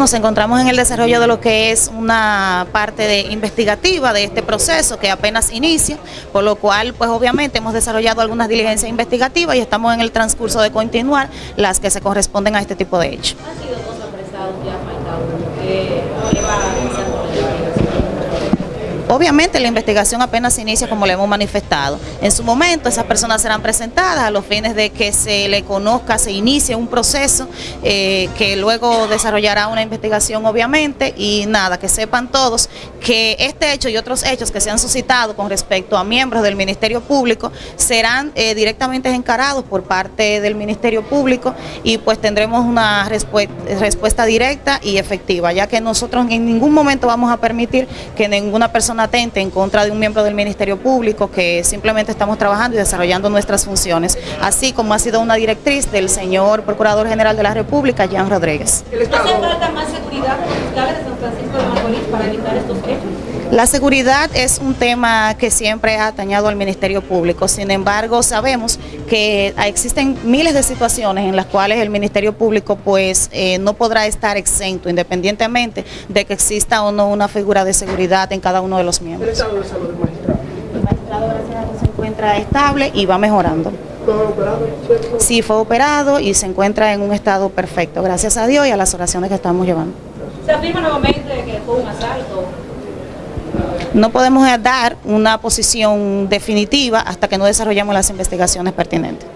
nos encontramos en el desarrollo de lo que es una parte de investigativa de este proceso que apenas inicia, por lo cual pues obviamente hemos desarrollado algunas diligencias investigativas y estamos en el transcurso de continuar las que se corresponden a este tipo de hechos. ¿Han sido dos apresados ya faltados? Eh, ¿Qué va a iniciar con la investigación? Obviamente la investigación apenas inicia como le hemos manifestado. En su momento esas personas serán presentadas a los fines de que se le conozca, se inicie un proceso eh, que luego desarrollará una investigación obviamente y nada, que sepan todos que este hecho y otros hechos que se han suscitado con respecto a miembros del Ministerio Público serán eh, directamente encarados por parte del Ministerio Público y pues tendremos una respuesta directa y efectiva, ya que nosotros en ningún momento vamos a permitir que ninguna persona atente en contra de un miembro del Ministerio Público, que simplemente estamos trabajando y desarrollando nuestras funciones, así como ha sido una directriz del señor Procurador General de la República, Jean Rodríguez. ¿Hace falta más seguridad en los fiscales de San Francisco de Macorís para evitar estos hechos? La seguridad es un tema que siempre ha atañado al Ministerio Público, sin embargo sabemos que existen miles de situaciones en las cuales el Ministerio Público pues eh, no podrá estar exento independientemente de que exista o no una figura de seguridad en cada uno de los miembros. ¿El estado de salud del magistrado? El magistrado gracias a Dios se encuentra estable y va mejorando. Sí fue operado y se encuentra en un estado perfecto, gracias a Dios y a las oraciones que estamos llevando. Se afirma nuevamente que fue un asalto. No podemos dar una posición definitiva hasta que no desarrollemos las investigaciones pertinentes.